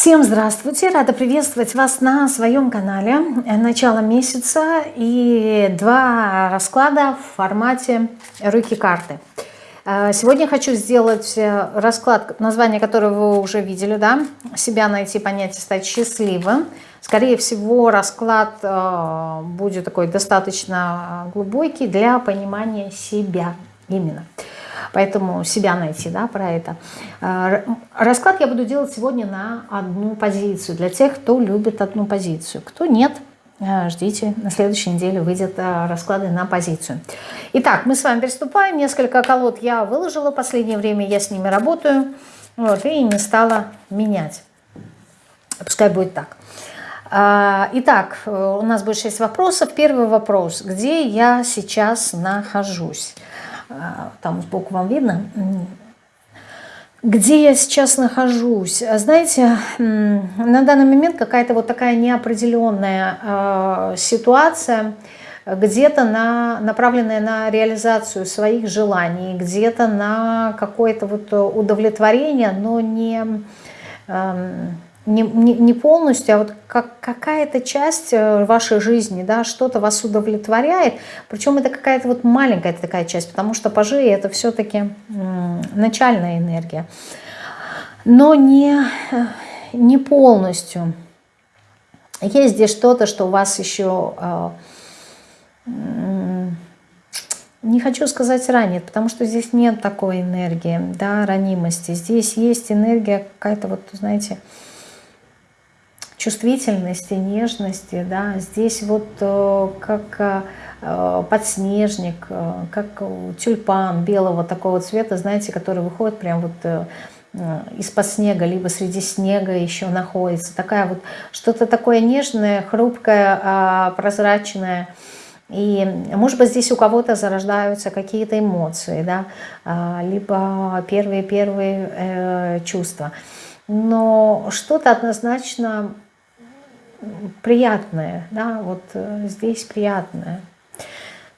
Всем здравствуйте! Рада приветствовать вас на своем канале. Начало месяца и два расклада в формате руки-карты. Э, сегодня хочу сделать э, расклад, название которого вы уже видели, да? Себя найти, понять и стать счастливым. Скорее всего, расклад э, будет такой достаточно глубокий для понимания себя именно. Поэтому себя найти, да, про это. А, расклад я буду делать сегодня на одну позицию. Для тех, кто любит одну позицию. Кто нет, а, ждите, на следующей неделе выйдет а, расклады на позицию. Итак, мы с вами приступаем. Несколько колод я выложила последнее время, я с ними работаю. Вот, и не стала менять. Пускай будет так. Итак, у нас будет 6 вопросов. Первый вопрос. Где я сейчас нахожусь? А, там сбоку вам видно, где я сейчас нахожусь. Знаете, на данный момент какая-то вот такая неопределенная э, ситуация, где-то на, направленная на реализацию своих желаний, где-то на какое-то вот удовлетворение, но не... Э, не, не, не полностью, а вот как, какая-то часть э, вашей жизни, да, что-то вас удовлетворяет, причем это какая-то вот маленькая такая часть, потому что пажи это все-таки начальная энергия, но не, не полностью. Есть здесь что-то, что у вас еще, э, не хочу сказать ранит, потому что здесь нет такой энергии, да, ранимости. Здесь есть энергия какая-то вот, знаете, чувствительности, нежности, да, здесь вот э, как э, подснежник, э, как тюльпан белого такого цвета, знаете, который выходит прям вот из-под снега, либо среди снега еще находится. Такая вот что-то такое нежное, хрупкое, а, прозрачное. И, может быть, здесь у кого-то зарождаются какие-то эмоции, да, а, либо первые-первые чувства. Но что-то однозначно приятное, да, вот э, здесь приятное.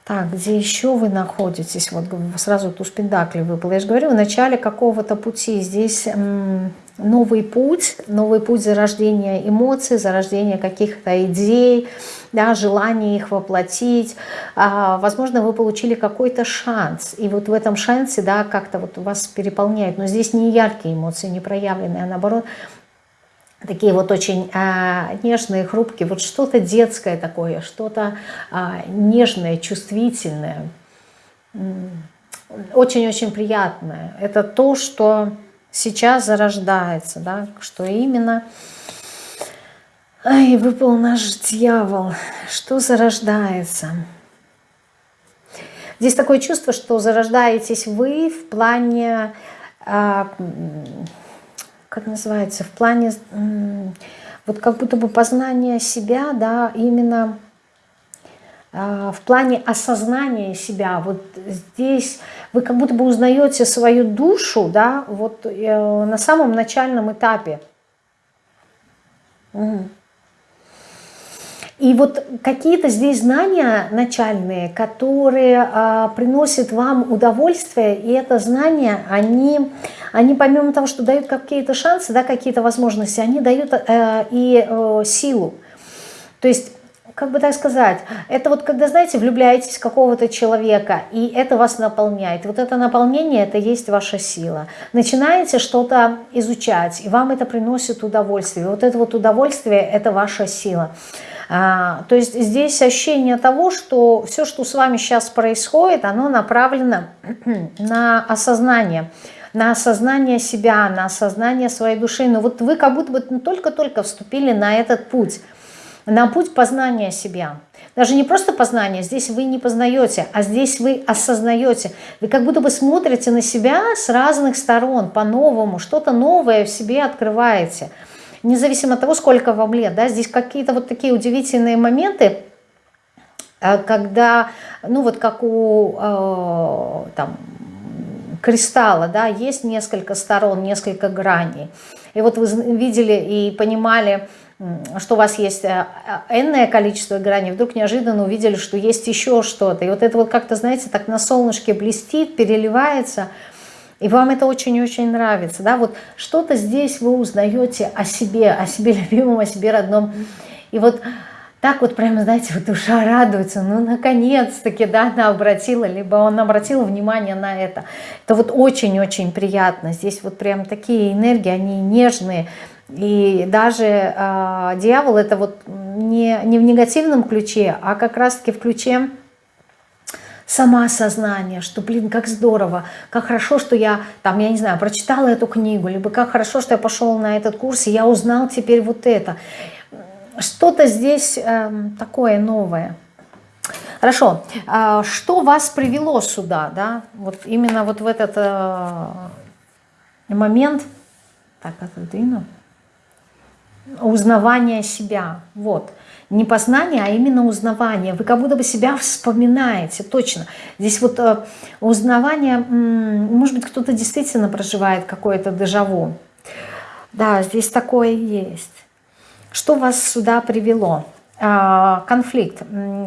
Так, где еще вы находитесь? Вот сразу туз пентакли выпал. Я же говорю, в начале какого-то пути. Здесь новый путь, новый путь зарождения эмоций, зарождения каких-то идей, да, желание их воплотить. А, возможно, вы получили какой-то шанс. И вот в этом шансе, да, как-то вот вас переполняет. Но здесь не яркие эмоции, не проявленные, а наоборот, такие вот очень а, нежные, хрупкие, вот что-то детское такое, что-то а, нежное, чувствительное, очень-очень приятное. Это то, что сейчас зарождается, да, что именно... Ай, выпал наш дьявол. Что зарождается? Здесь такое чувство, что зарождаетесь вы в плане... А, как называется, в плане, вот как будто бы познания себя, да, именно а, в плане осознания себя. Вот здесь вы как будто бы узнаете свою душу, да, вот э, на самом начальном этапе. Угу. И вот какие-то здесь знания начальные, которые а, приносят вам удовольствие, и это знания, они, они помимо того, что дают какие-то шансы, да, какие-то возможности, они дают э, и э, силу. То есть как бы так сказать, это вот когда, знаете, влюбляетесь в какого-то человека, и это вас наполняет. Вот это наполнение, это есть ваша сила. Начинаете что-то изучать, и вам это приносит удовольствие. Вот это вот удовольствие, это ваша сила. А, то есть здесь ощущение того, что все, что с вами сейчас происходит, оно направлено на осознание, на осознание себя, на осознание своей души. Но вот вы как будто бы только-только вступили на этот путь, на путь познания себя. Даже не просто познание, здесь вы не познаете, а здесь вы осознаете. Вы как будто бы смотрите на себя с разных сторон, по-новому, что-то новое в себе открываете – независимо от того, сколько вам лет, да, здесь какие-то вот такие удивительные моменты, э, когда, ну вот как у э, там, кристалла, да, есть несколько сторон, несколько граней. И вот вы видели и понимали, что у вас есть э, энное количество граней, вдруг неожиданно увидели, что есть еще что-то. И вот это вот как-то, знаете, так на солнышке блестит, переливается – И вам это очень-очень нравится, да, вот что-то здесь вы узнаете о себе, о себе любимом, о себе родном. И вот так вот прямо, знаете, вот душа радуется, ну, наконец-таки, да, она обратила, либо он обратил внимание на это. Это вот очень-очень приятно. Здесь вот прям такие энергии, они нежные. И даже э, дьявол это вот не, не в негативном ключе, а как раз-таки в ключе самоосознание, что, блин, как здорово, как хорошо, что я, там, я не знаю, прочитала эту книгу, либо как хорошо, что я пошел на этот курс, и я узнал теперь вот это. Что-то здесь э, такое новое. Хорошо, а что вас привело сюда, да, вот именно вот в этот э, момент, так, отодвину, узнавание себя, вот, не познание, а именно узнавание. Вы как будто бы себя вспоминаете, точно. Здесь вот э, узнавание, может быть, кто-то действительно проживает какое-то дежаву. Да, здесь такое есть. Что вас сюда привело? А, конфликт.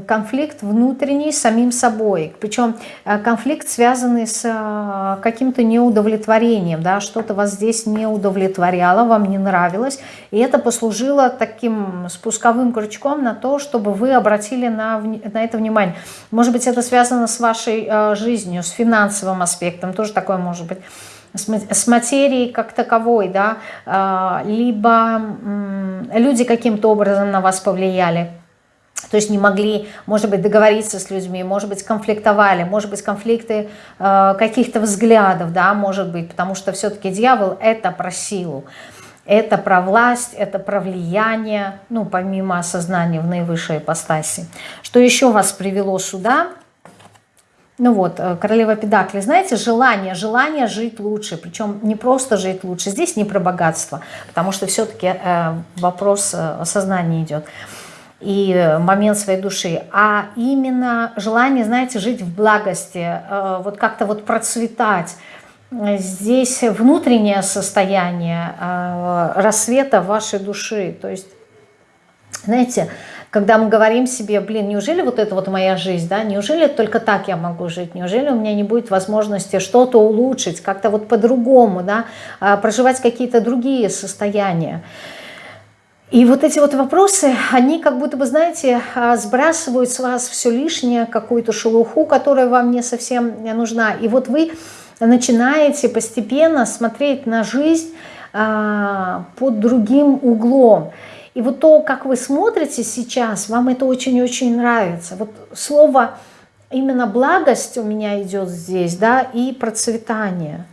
Конфликт внутренний с самим собой. Причем а, конфликт, связанный с а, каким-то неудовлетворением. Да? Что-то вас здесь не удовлетворяло, вам не нравилось. И это послужило таким спусковым крючком на то, чтобы вы обратили на, на это внимание. Может быть, это связано с вашей жизнью, с финансовым аспектом. Тоже такое может быть с материей как таковой, да, а, либо люди каким-то образом на вас повлияли, то есть не могли, может быть, договориться с людьми, может быть, конфликтовали, может быть, конфликты э, каких-то взглядов, да, может быть, потому что все-таки дьявол – это про силу, это про власть, это про влияние, ну, помимо осознания в наивысшей ипостаси. Что еще вас привело сюда – ну вот, э, королева Педакли, знаете, желание, желание жить лучше, причем не просто жить лучше, здесь не про богатство, потому что все-таки э, вопрос э, сознания идет, и момент своей души, а именно желание, знаете, жить в благости, вот как-то вот процветать, здесь внутреннее состояние рассвета вашей души, то есть, знаете, когда мы говорим себе, блин, неужели вот это вот моя жизнь, да, неужели только так я могу жить, неужели у меня не будет возможности что-то улучшить, как-то вот по-другому, да, а, проживать какие-то другие состояния. И вот эти вот вопросы, они как будто бы, знаете, а, сбрасывают с вас все лишнее, какую-то шелуху, которая вам не совсем нужна. И вот вы начинаете постепенно смотреть на жизнь а, под другим углом. И вот то, как вы смотрите сейчас, вам это очень-очень нравится. Вот слово именно благость у меня идет здесь, да, и процветание.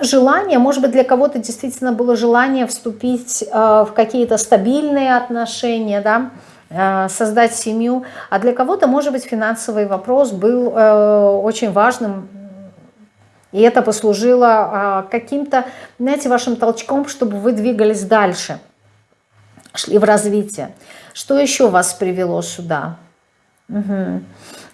Желание, может быть, для кого-то действительно было желание вступить э, в какие-то стабильные отношения, да, э, создать семью, а для кого-то, может быть, финансовый вопрос был э, очень важным, и это послужило каким-то, знаете, вашим толчком, чтобы вы двигались дальше шли в развитие. Что еще вас привело сюда? Угу.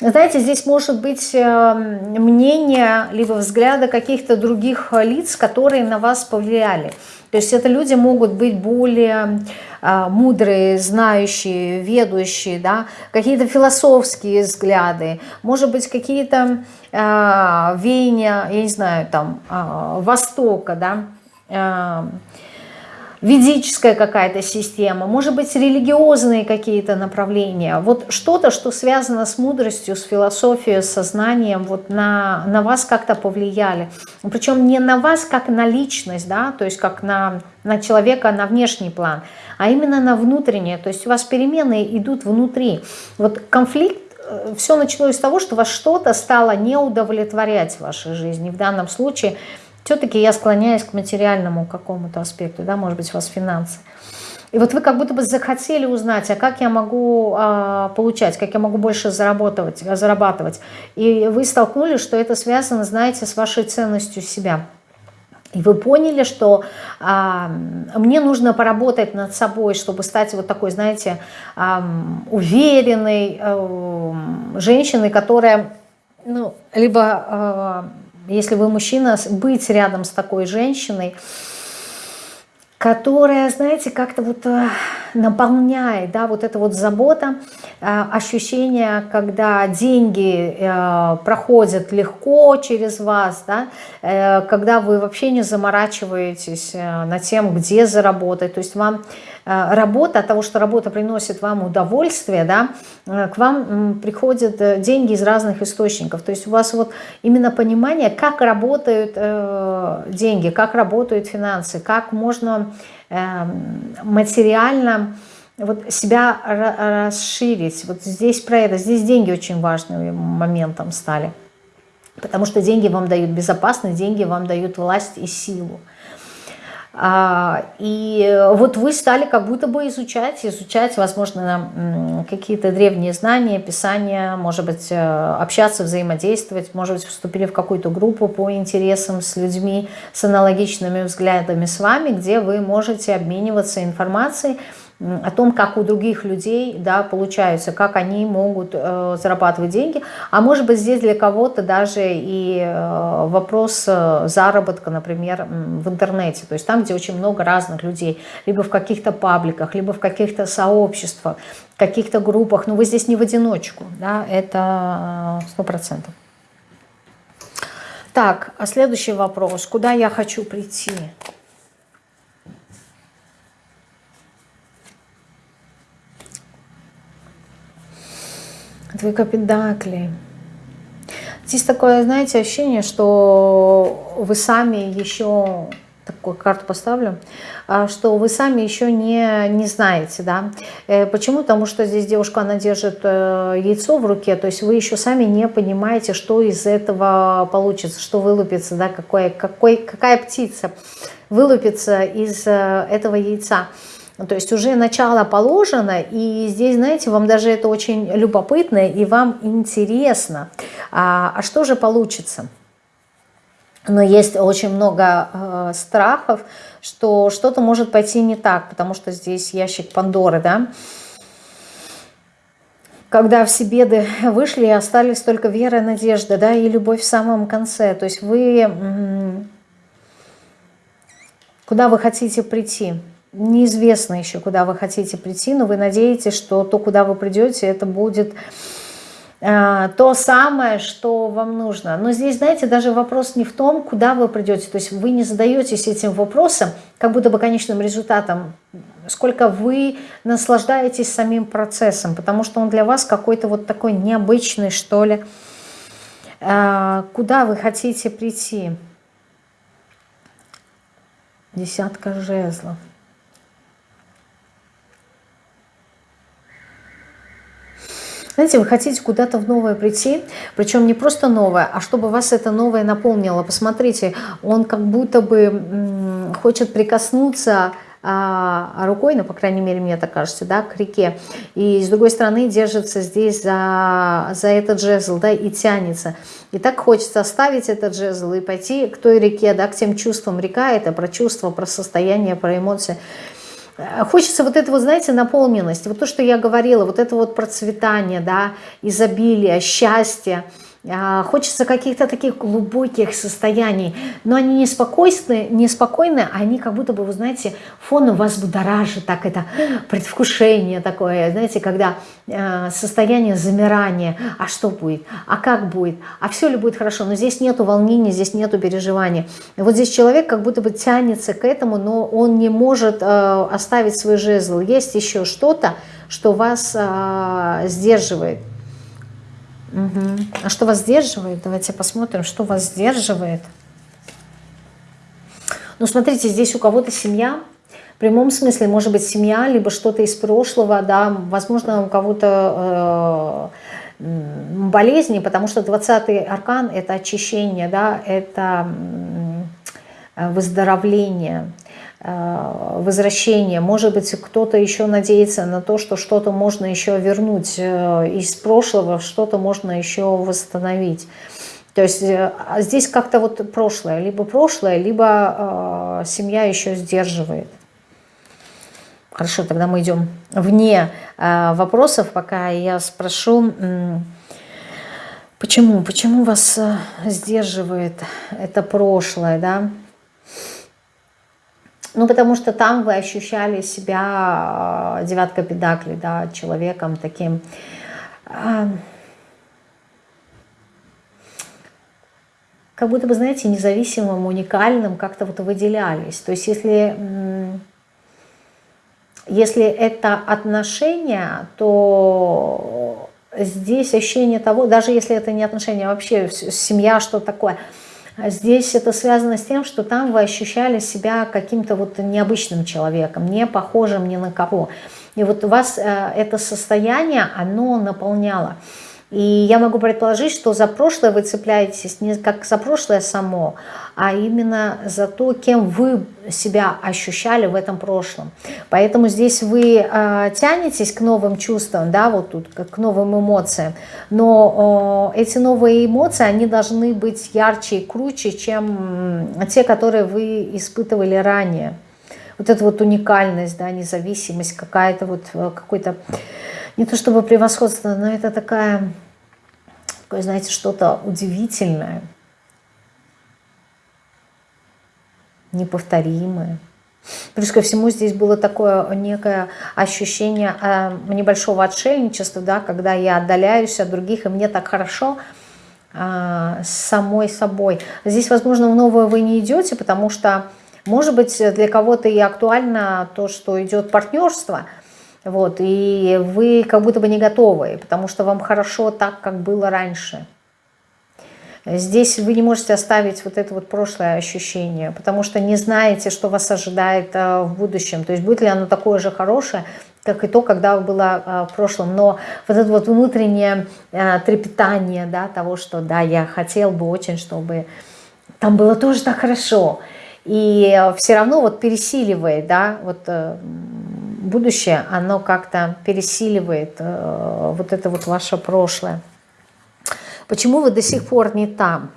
Знаете, здесь может быть э, мнение, либо взгляды каких-то других лиц, которые на вас повлияли. То есть это люди могут быть более э, мудрые, знающие, ведущие, да, какие-то философские взгляды, может быть, какие-то э, веяния, я не знаю, там, Востока, да, ведическая какая-то система, может быть, религиозные какие-то направления. Вот что-то, что связано с мудростью, с философией, с сознанием, вот на, на вас как-то повлияли. Причем не на вас как на личность, да, то есть как на, на человека, на внешний план, а именно на внутреннее. То есть у вас перемены идут внутри. Вот конфликт э, все началось с того, что вас что-то стало не удовлетворять в вашей жизни. В данном случае – все-таки я склоняюсь к материальному какому-то аспекту, да, может быть, у вас финансы. И вот вы как будто бы захотели узнать, а как я могу а, получать, как я могу больше зарабатывать, зарабатывать. И вы столкнулись, что это связано, знаете, с вашей ценностью себя. И вы поняли, что а, мне нужно поработать над собой, чтобы стать вот такой, знаете, а, уверенной а, женщиной, которая, ну, либо... А, если вы мужчина, быть рядом с такой женщиной, которая, знаете, как-то вот э, наполняет, да, вот эта вот забота, э, ощущение, когда деньги э, проходят легко через вас, да, когда вы вообще не заморачиваетесь над тем, где заработать, то есть вам работа, от того, что работа приносит вам удовольствие, да, к вам приходят деньги из разных источников, то есть у вас вот именно понимание, как работают деньги, как работают финансы, как можно материально вот себя расширить. Вот здесь про это, здесь деньги очень важным моментом стали. Потому что деньги вам дают безопасность, деньги вам дают власть и силу. А, и вот вы стали как будто бы изучать, изучать, возможно, какие-то древние знания, писания, может быть, э, общаться, взаимодействовать, может быть, вступили в какую-то группу по интересам с людьми, с аналогичными взглядами с вами, где вы можете обмениваться информацией, о том, как у других людей да, получается, как они могут э, зарабатывать деньги. А может быть здесь для кого-то даже и э, вопрос э, заработка, например, в интернете. То есть там, где очень много разных людей, либо в каких-то пабликах, либо в каких-то сообществах, каких-то группах. Но вы здесь не в одиночку, да, это э, сто процентов. Так, а следующий вопрос. Куда я хочу прийти? Двойка Педакли. Здесь такое, знаете, ощущение, что вы сами еще, такую карту поставлю, а, что вы сами еще не, не знаете, да. Э, почему? Потому что здесь девушка, она держит э, яйцо в руке, то есть вы еще сами не понимаете, что из этого получится, что вылупится, да, какой, какой, какая птица вылупится из э, этого яйца. Ну, то есть уже начало положено, и здесь, знаете, вам даже это очень любопытно, и вам интересно, а, а что же получится? Но есть очень много э, страхов, что что-то может пойти не так, потому что здесь ящик Пандоры, да, когда все беды вышли, остались только вера, надежда, да, и любовь в самом конце. То есть вы, куда вы хотите прийти? Неизвестно еще, куда вы хотите прийти, но вы надеетесь, что то, куда вы придете, это будет э, то самое, что вам нужно. Но здесь, знаете, даже вопрос не в том, куда вы придете. То есть вы не задаетесь этим вопросом, как будто бы конечным результатом, сколько вы наслаждаетесь самим процессом, потому что он для вас какой-то вот такой необычный, что ли. Э, куда вы хотите прийти? Десятка жезлов. Знаете, вы хотите куда-то в новое прийти, причем не просто новое, а чтобы вас это новое наполнило. Посмотрите, он как будто бы хочет прикоснуться а, рукой, ну, по крайней мере, мне так кажется, да, к реке. И с другой стороны держится здесь за, за этот жезл, да, и тянется. И так хочется оставить этот жезл и пойти к той реке, да, к тем чувствам. Река – это про чувства, про состояние, про эмоции. Э, хочется вот это вот, знаете, наполненность, вот то, что я говорила, вот это вот процветание, да, изобилие, счастье, хочется каких-то таких глубоких состояний, но они неспокойны, неспокойны, они как будто бы, вы знаете, фон вас будоражит, так это предвкушение такое, знаете, когда э, состояние замирания, а что будет, а как будет, а все ли будет хорошо, но здесь нету волнения, здесь нету переживания. Вот здесь человек как будто бы тянется к этому, но он не может э, оставить свой жезл. Есть еще что-то, что вас э, сдерживает. Угу. А что вас сдерживает? Давайте посмотрим, что вас сдерживает. Ну, смотрите, здесь у кого-то семья, в прямом смысле, может быть, семья, либо что-то из прошлого, да, возможно, у кого-то э, болезни, потому что 20-й аркан – это очищение, да, это выздоровление – Э, возвращение. Может быть, кто-то еще надеется на то, что что-то можно еще вернуть э, из прошлого, что-то можно еще восстановить. То есть э, а здесь как-то вот прошлое, либо прошлое, либо э, семья еще сдерживает. Хорошо, тогда мы идем вне э, вопросов, пока я спрошу, э, почему, почему вас э, сдерживает это прошлое, да? Ну, потому что там вы ощущали себя э, девятка педакли, да, человеком таким... Э, как будто бы, знаете, независимым, уникальным, как-то вот выделялись. То есть если, если это отношения, то здесь ощущение того, даже если это не отношения, вообще семья, что такое – здесь это связано с тем, что там вы ощущали себя каким-то вот необычным человеком, не похожим ни на кого. И вот у вас э, это состояние, оно наполняло. И я могу предположить, что за прошлое вы цепляетесь не как за прошлое само, а именно за то, кем вы себя ощущали в этом прошлом. Поэтому здесь вы э, тянетесь к новым чувствам, да, вот тут, к новым эмоциям, но э, эти новые эмоции, они должны быть ярче и круче, чем те, которые вы испытывали ранее. Вот эта вот уникальность, да, независимость, какая-то вот, э, какой-то, не то чтобы превосходство, но это такая такое, знаете, что-то удивительное, неповторимое. Плюс ко всему здесь было такое некое ощущение э, небольшого отшельничества, да, когда я отдаляюсь от других, и мне так хорошо э, самой собой. Здесь, возможно, в новое вы не идете, потому что, может быть, для кого-то и актуально то, что идет партнерство – вот, и вы как будто бы не готовы, потому что вам хорошо так, как было раньше. Здесь вы не можете оставить вот это вот прошлое ощущение, потому что не знаете, что вас ожидает э, в будущем. То есть будет ли оно такое же хорошее, как и то, когда было э, в прошлом. Но вот это вот внутреннее э, трепетание да, того, что да, я хотел бы очень, чтобы там было тоже так хорошо. И все равно вот пересиливает, да, вот будущее, оно как-то пересиливает э, вот это вот ваше прошлое. Почему вы до сих пор не там?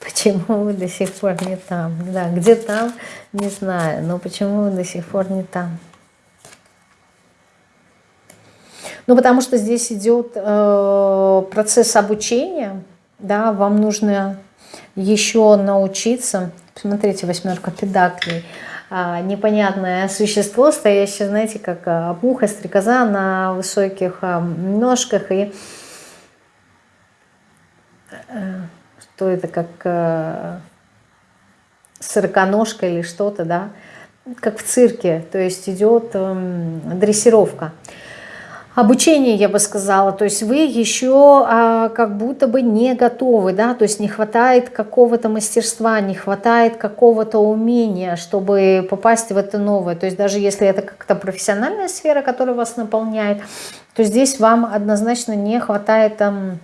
Почему вы до сих пор не там? Да, где там, не знаю, но почему вы до сих пор не там? Ну, потому что здесь идет э, процесс обучения, да, вам нужно еще научиться. Смотрите, восьмерка педаклей – непонятное существо, стоящее, знаете, как а, муха, стрекоза на высоких а, ножках. И э, что это, как сороконожка или что-то, да, как в цирке, то есть идет эм, дрессировка обучение, я бы сказала, то есть вы еще а, как будто бы не готовы, да, то есть не хватает какого-то мастерства, не хватает какого-то умения, чтобы попасть в это новое, то есть даже если это как-то профессиональная сфера, которая вас наполняет, то здесь вам однозначно не хватает там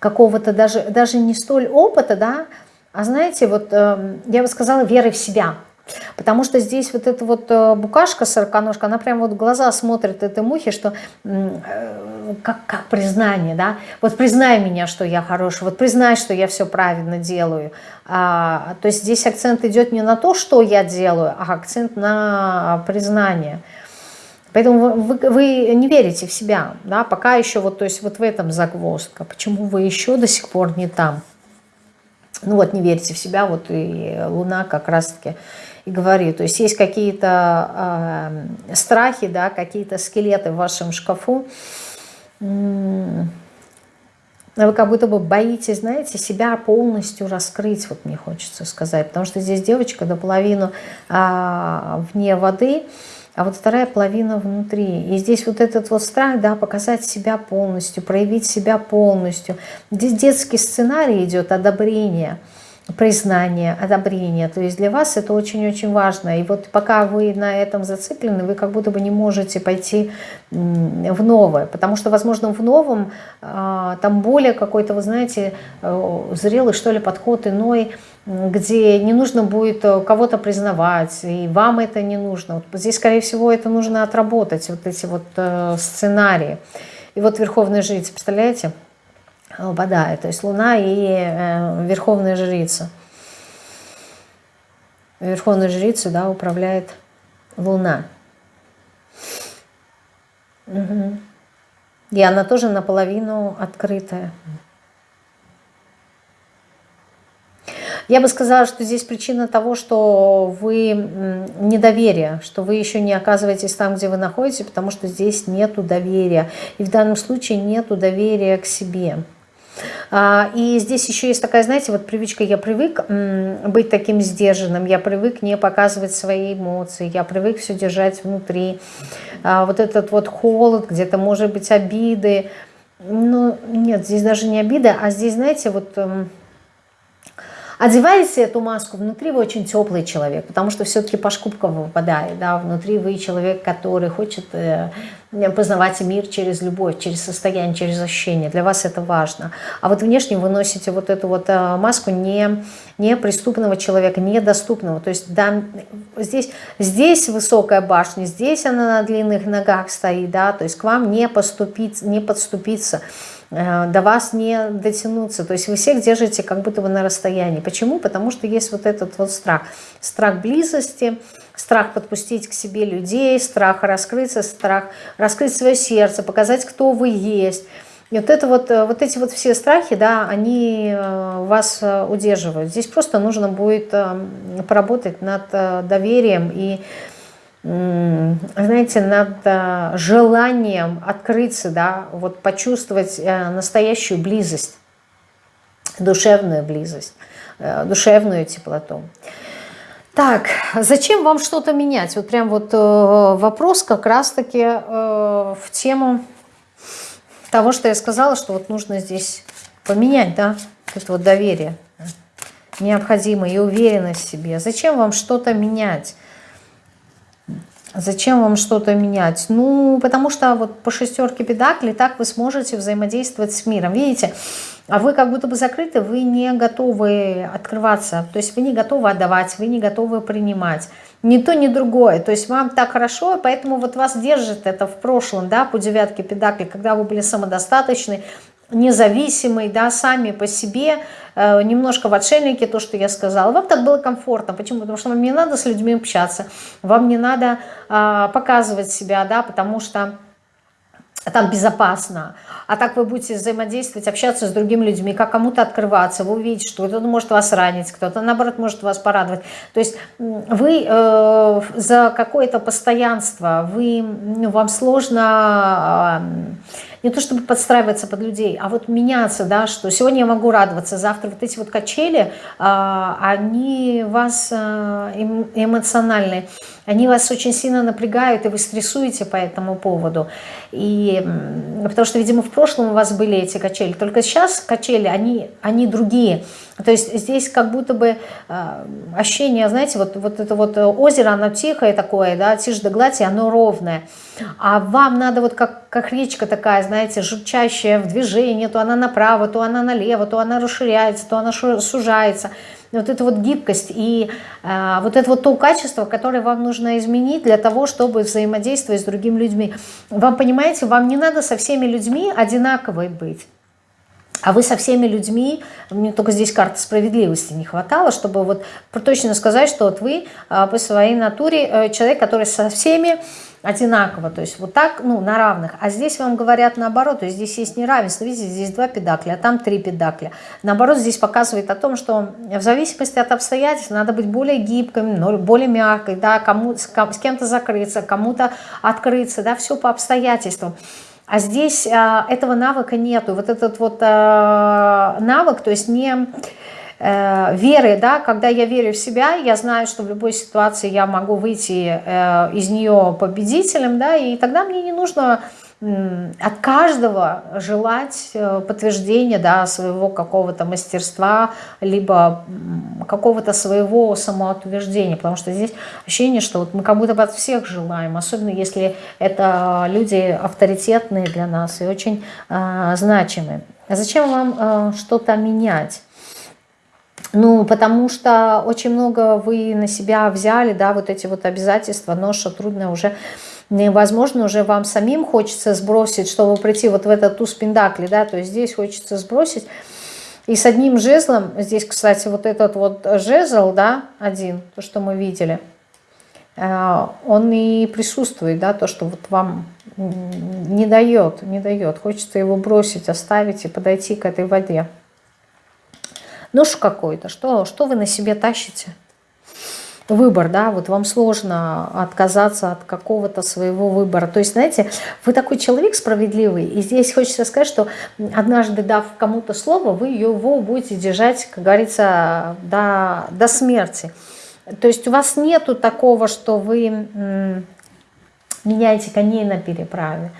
какого-то даже, даже не столь опыта, да, а знаете, вот э, я бы сказала веры в себя, Потому что здесь вот эта вот э, букашка сороконожка, она прям вот глаза смотрит этой мухи, что э, как, как признание, да, вот признай меня, что я хороший, вот признай, что я все правильно делаю. А, то есть здесь акцент идет не на то, что я делаю, а акцент на признание. Поэтому вы, вы не верите в себя, да, пока еще вот, то есть вот в этом загвоздка. Почему вы еще до сих пор не там? Ну вот, не верите в себя, вот и Луна как раз-таки и говорит. То есть есть какие-то э, страхи, да, какие-то скелеты в вашем шкафу. Вы как будто бы боитесь, знаете, себя полностью раскрыть, вот мне хочется сказать. Потому что здесь девочка наполовину а, вне воды, а вот вторая половина внутри. И здесь вот этот вот страх, да, показать себя полностью, проявить себя полностью. Здесь детский сценарий идет, одобрение – признание, одобрение. То есть для вас это очень-очень важно. И вот пока вы на этом зациклены, вы как будто бы не можете пойти в новое. Потому что, возможно, в новом а, там более какой-то, вы знаете, э, зрелый, что ли, подход иной, где не нужно будет э, кого-то признавать, и вам это не нужно. Вот здесь, скорее всего, это нужно отработать, вот эти вот э, сценарии. И вот Верховная Жрица, представляете? Выпадает. То есть Луна и э, Верховная Жрица. Верховную Жрицу да, управляет Луна. Угу. И она тоже наполовину открытая. Я бы сказала, что здесь причина того, что вы недоверие, что вы еще не оказываетесь там, где вы находитесь, потому что здесь нету доверия. И в данном случае нету доверия к себе. А, и здесь еще есть такая, знаете, вот привычка, я привык быть таким сдержанным, я привык не показывать свои эмоции, я привык все держать внутри. А, вот этот вот холод, где-то может быть обиды. Ну, нет, здесь даже не обида, а здесь, знаете, вот Одеваете эту маску, внутри вы очень теплый человек, потому что все-таки по шкубкам выпадает, да, внутри вы человек, который хочет э, познавать мир через любовь, через состояние, через ощущение, для вас это важно. А вот внешне вы носите вот эту вот э, маску не, не преступного человека, недоступного, то есть да, здесь, здесь высокая башня, здесь она на длинных ногах стоит, да, то есть к вам не, поступить, не подступиться, до вас не дотянуться. То есть вы всех держите как будто бы на расстоянии. Почему? Потому что есть вот этот вот страх. Страх близости, страх подпустить к себе людей, страх раскрыться, страх раскрыть свое сердце, показать, кто вы есть. И вот, это вот, э, вот эти вот все страхи, да, они э, вас удерживают. Здесь просто нужно будет поработать над доверием и знаете, над э, желанием открыться, да, вот почувствовать э, настоящую близость, душевную близость, э, душевную теплоту. Так, зачем вам что-то менять? Вот прям вот вопрос как раз-таки в тему того, что я сказала, что вот нужно здесь поменять, да, это вот доверие необходимое и уверенность в себе. Зачем вам что-то менять? Зачем вам что-то менять? Ну, потому что вот по шестерке педакли так вы сможете взаимодействовать с миром. Видите, а вы как будто бы закрыты, вы не готовы открываться. То есть вы не готовы отдавать, вы не готовы принимать. Ни то, ни другое. То есть вам так хорошо, поэтому вот вас держит это в прошлом, да, по девятке педакли, когда вы были самодостаточны, независимый, да, сами по себе, э, немножко в отшельнике, то, что я сказала. Вам так было комфортно. Почему? Потому что вам не надо с людьми общаться, вам не надо э, показывать себя, да, потому что там безопасно. А так вы будете взаимодействовать, общаться с другими людьми, как кому-то открываться, вы увидите, что кто-то может вас ранить, кто-то, наоборот, может вас порадовать. То есть вы э, за какое-то постоянство, вы, ну, вам сложно... Э, не то чтобы подстраиваться под людей, а вот меняться, да, что сегодня я могу радоваться, завтра вот эти вот качели, а, они вас а, эмоциональные, они вас очень сильно напрягают, и вы стрессуете по этому поводу. И, потому что, видимо, в прошлом у вас были эти качели, только сейчас качели, они, они другие. То есть здесь как будто бы э, ощущение, знаете, вот, вот это вот озеро, оно тихое такое, да, тишь да гладь, и оно ровное. А вам надо вот как, как речка такая, знаете, журчащая в движении, то она направо, то она налево, то она расширяется, то она сужается. Вот эта вот гибкость и э, вот это вот то качество, которое вам нужно изменить для того, чтобы взаимодействовать с другими людьми. Вам, понимаете, вам не надо со всеми людьми одинаковой быть. А вы со всеми людьми, мне только здесь карты справедливости не хватало, чтобы вот точно сказать, что вот вы э, по своей натуре э, человек, который со всеми одинаково, то есть вот так, ну, на равных. А здесь вам говорят наоборот, то есть здесь есть неравенство, видите, здесь два педакля, а там три педакля. Наоборот, здесь показывает о том, что в зависимости от обстоятельств надо быть более гибкой, более мягкой, да, кому, с, с кем-то закрыться, кому-то открыться, да, все по обстоятельствам. А здесь а, этого навыка нету. Вот этот вот а, навык, то есть не Э, веры, да, когда я верю в себя, я знаю, что в любой ситуации я могу выйти э, из нее победителем, да, и тогда мне не нужно от каждого желать э, подтверждения да, своего какого-то мастерства, либо какого-то своего самоутверждения, потому что здесь ощущение, что вот мы как будто бы от всех желаем, особенно если это люди авторитетные для нас и очень э, значимые. А зачем вам э, что-то менять? Ну, потому что очень много вы на себя взяли, да, вот эти вот обязательства, ноша трудно уже невозможно, уже вам самим хочется сбросить, чтобы прийти вот в этот туз пендакли, да, то есть здесь хочется сбросить. И с одним жезлом, здесь, кстати, вот этот вот жезл, да, один, то, что мы видели, э, он и присутствует, да, то, что вот вам не дает, не дает. Хочется его бросить, оставить и подойти к этой воде. Нож какой-то, что, что вы на себе тащите? выбор, да, вот вам сложно отказаться от какого-то своего выбора. То есть, знаете, вы такой человек справедливый, и здесь хочется сказать, что однажды дав кому-то слово, вы его будете держать, как говорится, до, до смерти. То есть у вас нету такого, что вы меняете коней на переправе.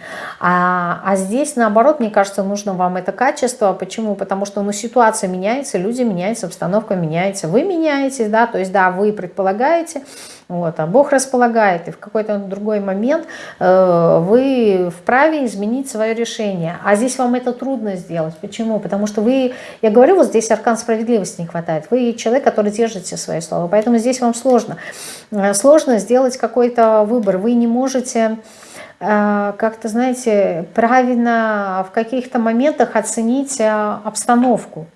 А, а здесь, наоборот, мне кажется, нужно вам это качество. Почему? Потому что ну, ситуация меняется, люди меняются, обстановка меняется, вы меняетесь, да, то есть, да, вы предполагаете, вот, а Бог располагает, и в какой-то другой момент э, вы вправе изменить свое решение. А здесь вам это трудно сделать. Почему? Потому что вы, я говорю, вот здесь аркан справедливости не хватает. Вы человек, который держите свои слова, поэтому здесь вам сложно. Э, сложно сделать какой-то выбор. Вы не можете э, как-то, знаете, правильно в каких-то моментах оценить э, обстановку.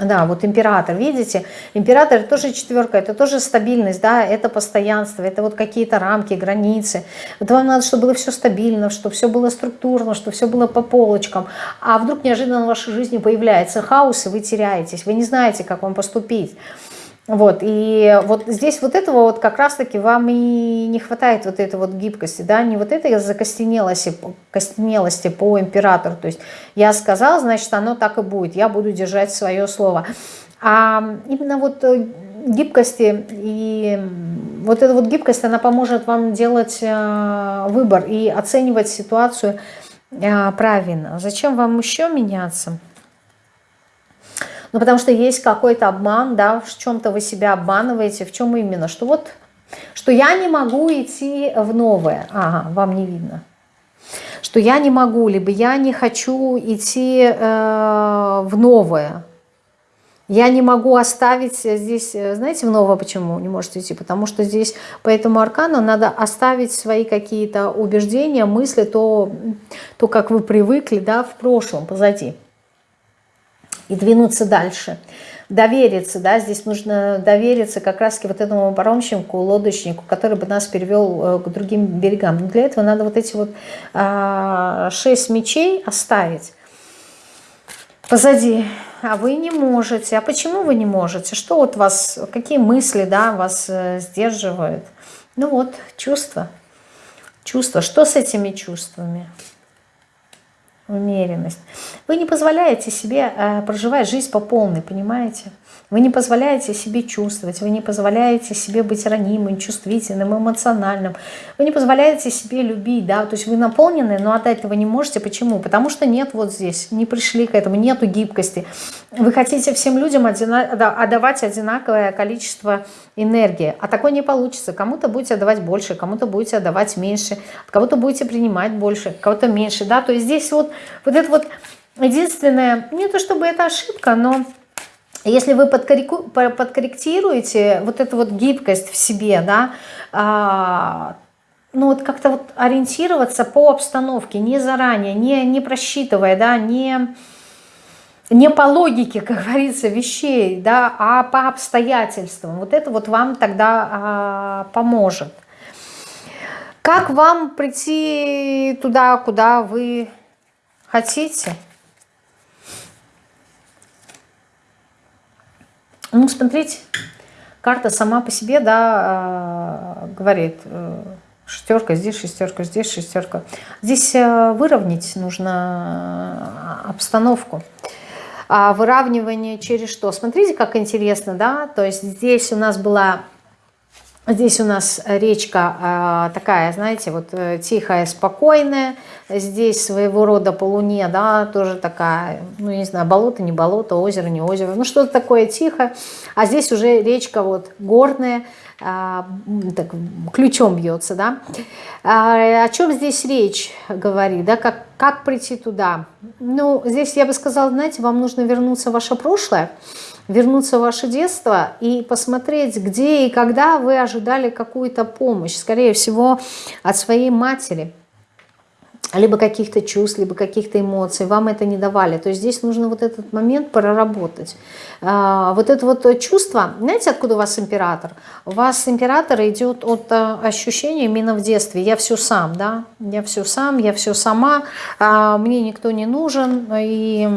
Да, вот император, видите, император тоже четверка, это тоже стабильность, да, это постоянство, это вот какие-то рамки, границы. Вот вам надо, чтобы было все стабильно, чтобы все было структурно, чтобы все было по полочкам. А вдруг неожиданно в вашей жизни появляется хаос, и вы теряетесь, вы не знаете, как вам поступить. Вот, и вот здесь вот этого вот как раз-таки вам и не хватает вот этой вот гибкости, да, не вот этой закостенелости костенелости по императору, то есть я сказал, значит, оно так и будет, я буду держать свое слово. А именно вот э, гибкости и вот эта вот гибкость, она поможет вам делать э, выбор и оценивать ситуацию э, правильно. Зачем вам еще меняться? Ну, потому что есть какой-то обман, да, в чем-то вы себя обманываете, в чем именно, что вот, что я не могу идти в новое, ага, вам не видно, что я не могу, либо я не хочу идти э, в новое, я не могу оставить здесь, знаете, в новое почему не можете идти? Потому что здесь по этому аркану надо оставить свои какие-то убеждения, мысли, то, то, как вы привыкли, да, в прошлом, позади и двинуться дальше. Довериться, да, здесь нужно довериться как раз-таки вот этому паромщику, лодочнику, который бы нас перевел э, к другим берегам. Но для этого надо вот эти вот а, шесть мечей оставить позади. А вы не можете. А почему вы не можете? Что вот вас, какие мысли, да, вас э, сдерживают? Ну вот, чувства. Чувства. Что с этими чувствами? умеренность. Вы не позволяете себе э, проживать жизнь по полной, понимаете? Вы не позволяете себе чувствовать, вы не позволяете себе быть ранимым, чувствительным, эмоциональным. Вы не позволяете себе любить, да, то есть вы наполнены, но отдать этого не можете. Почему? Потому что нет вот здесь, не пришли к этому, нету гибкости. Вы хотите всем людям отдавать одинаковое количество энергии, а такое не получится. Кому-то будете отдавать больше, кому-то будете отдавать меньше, кого-то будете принимать больше, кого-то меньше, да, то есть здесь вот, вот это вот единственное, не то чтобы это ошибка, но если вы подкорректируете вот эту вот гибкость в себе, да, а, ну вот как-то вот ориентироваться по обстановке, не заранее, не, не просчитывая, да, не, не по логике, как говорится, вещей, да, а по обстоятельствам. Вот это вот вам тогда а, поможет. Как вам прийти туда, куда вы хотите? Ну, смотрите, карта сама по себе, да, э, говорит, э, шестерка здесь, шестерка здесь, шестерка. Здесь э, выровнять нужно обстановку. А выравнивание через что? Смотрите, как интересно, да, то есть здесь у нас была Здесь у нас речка э, такая, знаете, вот э, тихая, спокойная. Здесь своего рода по луне, да, тоже такая, ну, не знаю, болото, не болото, озеро, не озеро. Ну, что-то такое тихое. А здесь уже речка вот горная, э, так, ключом бьется, да. А, о чем здесь речь говорит, да, как, как прийти туда? Ну, здесь я бы сказала, знаете, вам нужно вернуться в ваше прошлое, вернуться в ваше детство и посмотреть, где и когда вы ожидали какую-то помощь, скорее всего, от своей матери, либо каких-то чувств, либо каких-то эмоций, вам это не давали. То есть здесь нужно вот этот момент проработать. А, вот это вот чувство, знаете, откуда у вас император? У вас император идет от а, ощущения именно в детстве. Я все сам, да, я все сам, я все сама, а, мне никто не нужен, и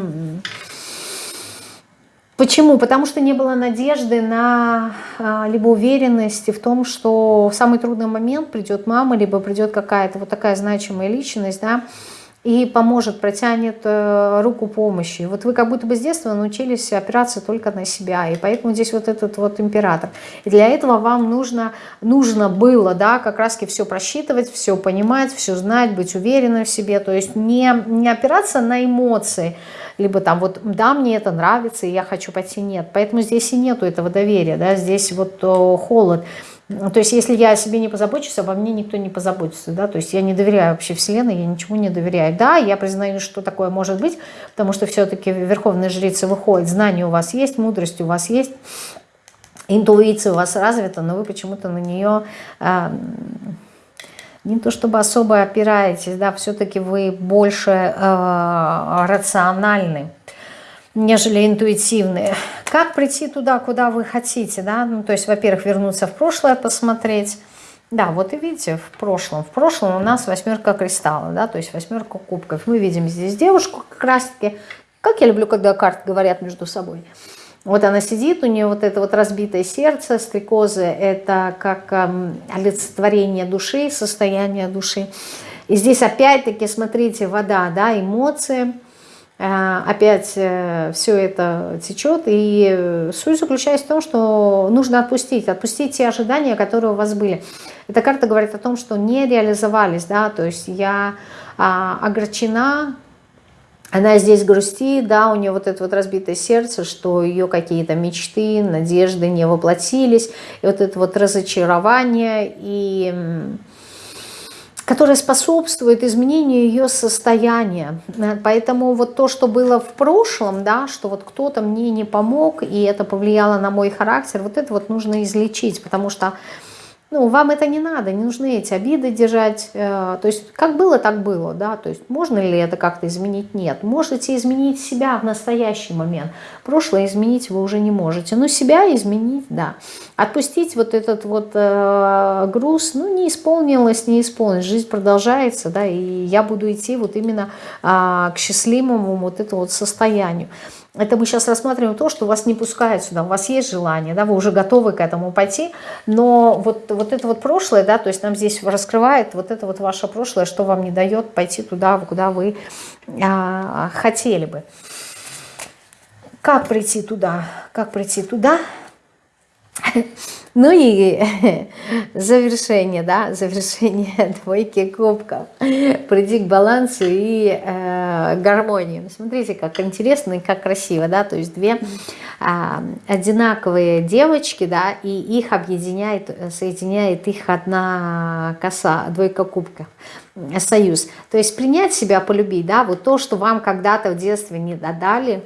Почему? Потому что не было надежды на а, либо уверенности в том, что в самый трудный момент придет мама, либо придет какая-то вот такая значимая личность, да, и поможет, протянет э, руку помощи. Вот вы как будто бы с детства научились опираться только на себя, и поэтому здесь вот этот вот император. И для этого вам нужно, нужно было, да, как раз все просчитывать, все понимать, все знать, быть уверенным в себе, то есть не, не опираться на эмоции, либо там вот, да, мне это нравится, и я хочу пойти, нет. Поэтому здесь и нету этого доверия, да, здесь вот о, холод. То есть, если я о себе не позабочусь, обо мне никто не позаботится, да, то есть я не доверяю вообще Вселенной, я ничему не доверяю. Да, я признаю, что такое может быть, потому что все-таки Верховная Жрица выходит, знания у вас есть, мудрость у вас есть, интуиция у вас развита, но вы почему-то на нее э, не то чтобы особо опираетесь, да, все-таки вы больше э, рациональны нежели интуитивные. Как прийти туда, куда вы хотите, да? Ну, то есть, во-первых, вернуться в прошлое, посмотреть. Да, вот и видите, в прошлом. В прошлом у нас восьмерка кристалла, да, то есть восьмерка кубков. Мы видим здесь девушку как раз-таки, как я люблю, когда карты говорят между собой. Вот она сидит, у нее вот это вот разбитое сердце, стрекозы, это как эм, олицетворение души, состояние души. И здесь опять-таки, смотрите, вода, да, эмоции – Э, опять э, все это течет. И суть заключается в том, что нужно отпустить, отпустить те ожидания, которые у вас были. Эта карта говорит о том, что не реализовались, да, то есть я а, огорчена, она здесь грустит, да, у нее вот это вот разбитое сердце, что ее какие-то мечты, надежды не воплотились, и вот это вот разочарование, и которая способствует изменению ее состояния. Поэтому вот то, что было в прошлом, да, что вот кто-то мне не помог, и это повлияло на мой характер, вот это вот нужно излечить, потому что ну, вам это не надо, не нужны эти обиды держать. Э, то есть, как было, так было, да. То есть, можно ли это как-то изменить? Нет. Можете изменить себя в настоящий момент. Прошлое изменить вы уже не можете. Но себя изменить, да. Отпустить вот этот вот э, груз, ну, не исполнилось, не исполнилось. Жизнь продолжается, да, и я буду идти вот именно э, к счастливому вот этому вот состоянию. Это мы сейчас рассматриваем то, что вас не пускают сюда, у вас есть желание, да, вы уже готовы к этому пойти, но вот, вот это вот прошлое, да, то есть нам здесь раскрывает вот это вот ваше прошлое, что вам не дает пойти туда, куда вы а, хотели бы. Как прийти туда? Как прийти туда? Ну и завершение, да, завершение двойки кубков. Приди к балансу и э, гармонии. Смотрите, как интересно и как красиво, да, то есть две э, одинаковые девочки, да, и их объединяет, соединяет их одна коса, двойка кубков союз. То есть принять себя, полюбить, да, вот то, что вам когда-то в детстве не додали,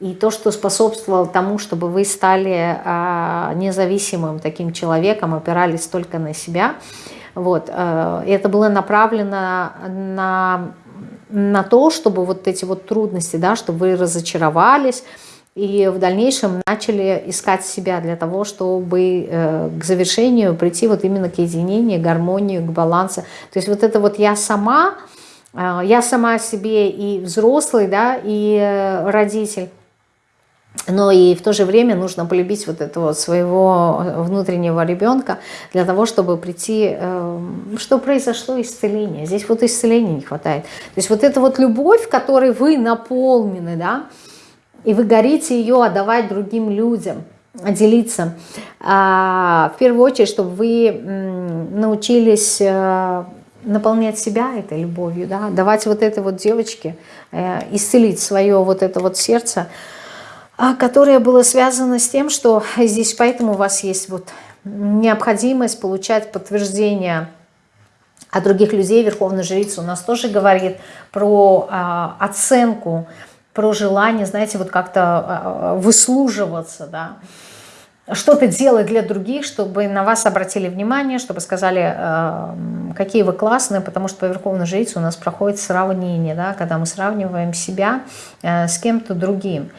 и то, что способствовало тому, чтобы вы стали а, независимым таким человеком, опирались только на себя, вот, а, это было направлено на, на то, чтобы вот эти вот трудности, да, чтобы вы разочаровались, и в дальнейшем начали искать себя для того, чтобы э, к завершению прийти вот именно к единению, к гармонии, к балансу. То есть вот это вот я сама, э, я сама себе и взрослый, да, и э, родитель, но и в то же время нужно полюбить вот этого своего внутреннего ребенка для того, чтобы прийти, эм, что произошло исцеление. Здесь вот исцеления не хватает. То есть вот эта вот любовь, которой вы наполнены, да, и вы горите ее отдавать другим людям, делиться. А, в первую очередь, чтобы вы научились э, наполнять себя этой любовью, да, давать вот этой вот девочке, э, исцелить свое вот это вот сердце, которое было связано с тем, что здесь поэтому у вас есть вот необходимость получать подтверждение от других людей. Верховная жрица у нас тоже говорит про а, оценку, про желание, знаете, вот как-то а, выслуживаться, да, что-то делать для других, чтобы на вас обратили внимание, чтобы сказали, какие вы классные, потому что по Верховной Жрице у нас проходит сравнение, да, когда мы сравниваем себя э, с кем-то другим.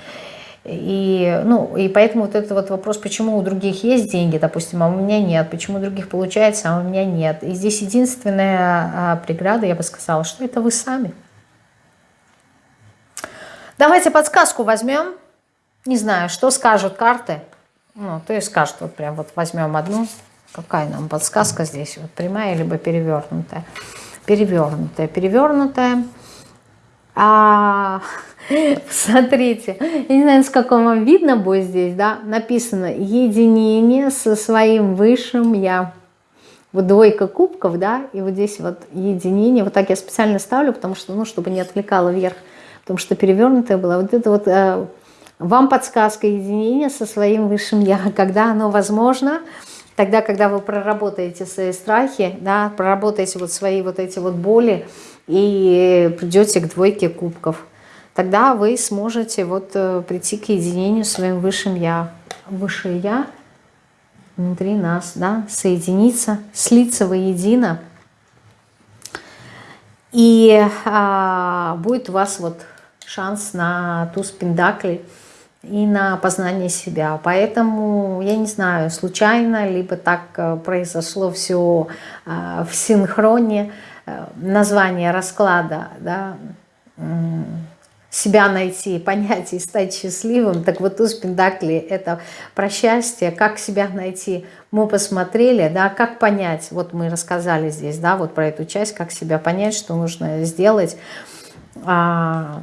И, ну, и поэтому вот этот вот вопрос, почему у других есть деньги, допустим, а у меня нет, почему у других получается, а у меня нет. И здесь единственная а, преграда, я бы сказала, что это вы сами. Давайте подсказку возьмем. Не знаю, что скажут карты. Ну, то есть скажут, вот прям вот возьмем одну. Какая нам подсказка здесь? Вот прямая, либо перевернутая. Перевернутая, перевернутая. А, смотрите, я не знаю, с какого вам видно будет здесь, да, написано «Единение со своим высшим Я». Вот двойка кубков, да, и вот здесь вот единение. Вот так я специально ставлю, потому что, ну, чтобы не отвлекало вверх, потому что перевернутая была. Вот это вот э, вам подсказка единения со своим высшим Я. Когда оно возможно, тогда, когда вы проработаете свои страхи, да, проработаете вот свои вот эти вот боли и придете к двойке кубков, тогда вы сможете вот э, прийти к единению своим высшим Я. Высшее Я – внутри нас, да, соединиться, слиться воедино. И а, будет у вас вот шанс на туз пендакли и на познание себя. Поэтому, я не знаю, случайно, либо так э, произошло все а, в синхроне, э, название расклада, да, себя найти, понять и стать счастливым. Так вот, туз Пендакли – это про счастье, как себя найти. Мы посмотрели, да, как понять, вот мы рассказали здесь, да, вот про эту часть, как себя понять, что нужно сделать. А,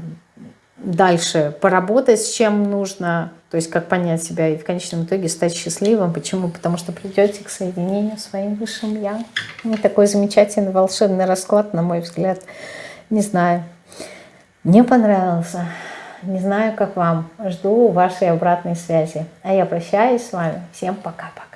дальше поработать с чем нужно, то есть как понять себя и в конечном итоге стать счастливым. Почему? Потому что придете к соединению своим высшим Я. Вот такой замечательный волшебный расклад, на мой взгляд. Не знаю, не понравился. Не знаю, как вам. Жду вашей обратной связи. А я прощаюсь с вами. Всем пока-пока.